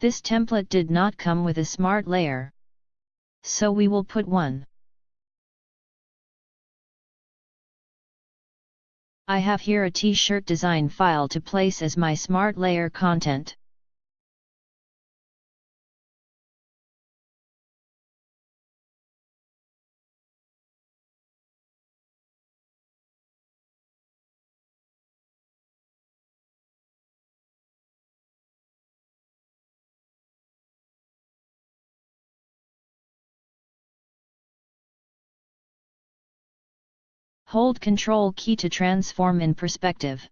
This template did not come with a smart layer. So we will put one. I have here a t-shirt design file to place as my smart layer content. Hold Ctrl key to transform in perspective.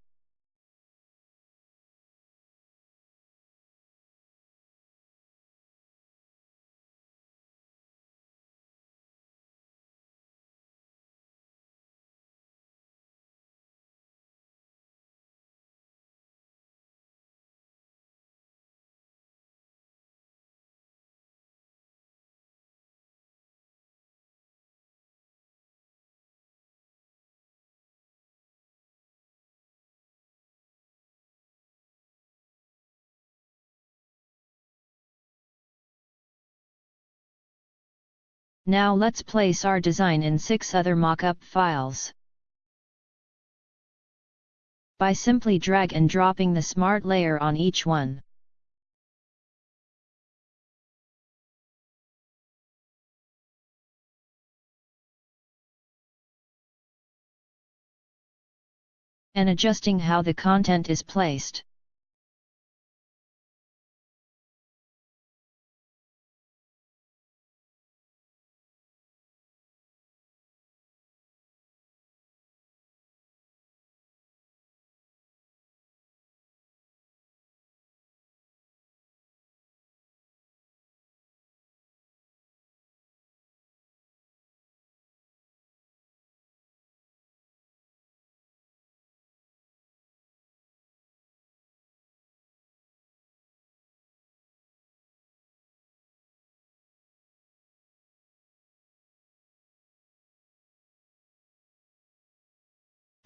Now let's place our design in 6 other mockup files. By simply drag and dropping the smart layer on each one. And adjusting how the content is placed.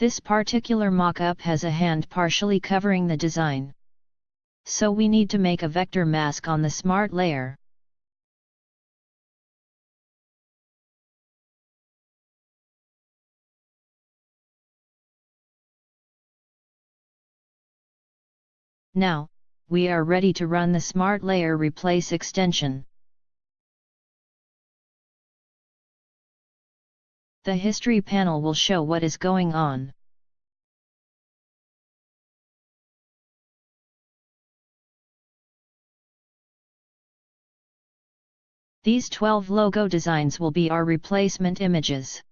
This particular mockup has a hand partially covering the design. So we need to make a vector mask on the smart layer. Now, we are ready to run the Smart Layer Replace extension. The history panel will show what is going on. These 12 logo designs will be our replacement images.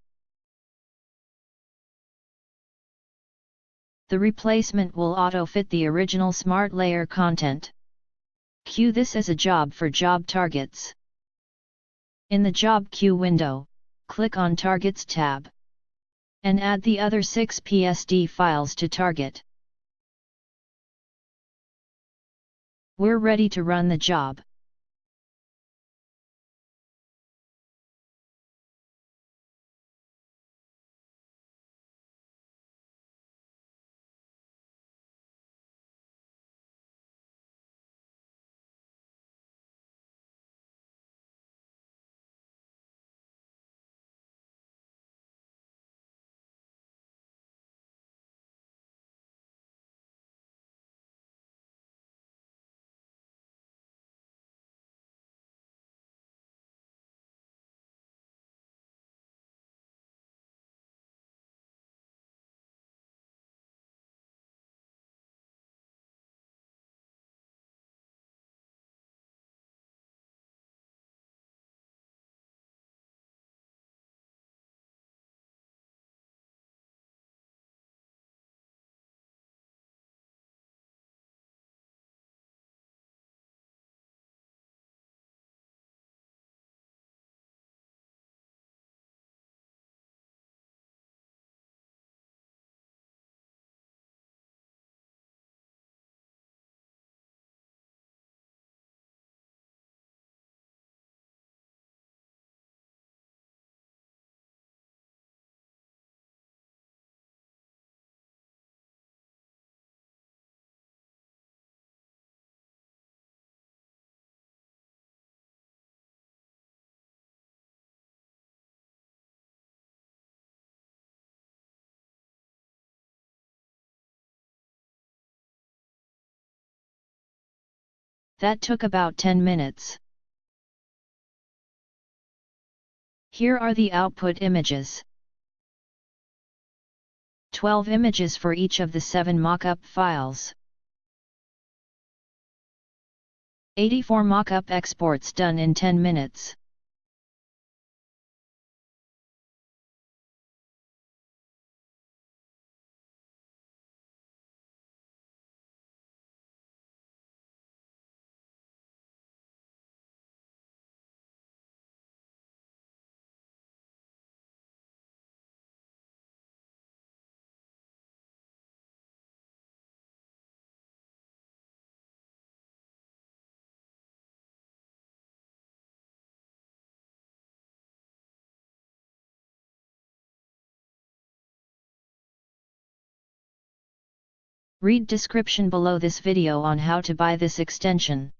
The replacement will auto-fit the original Smart Layer content. Queue this as a job for job targets. In the Job Queue window, click on Targets tab. And add the other 6 PSD files to target. We're ready to run the job. That took about 10 minutes. Here are the output images. 12 images for each of the 7 mockup files. 84 mockup exports done in 10 minutes. Read description below this video on how to buy this extension.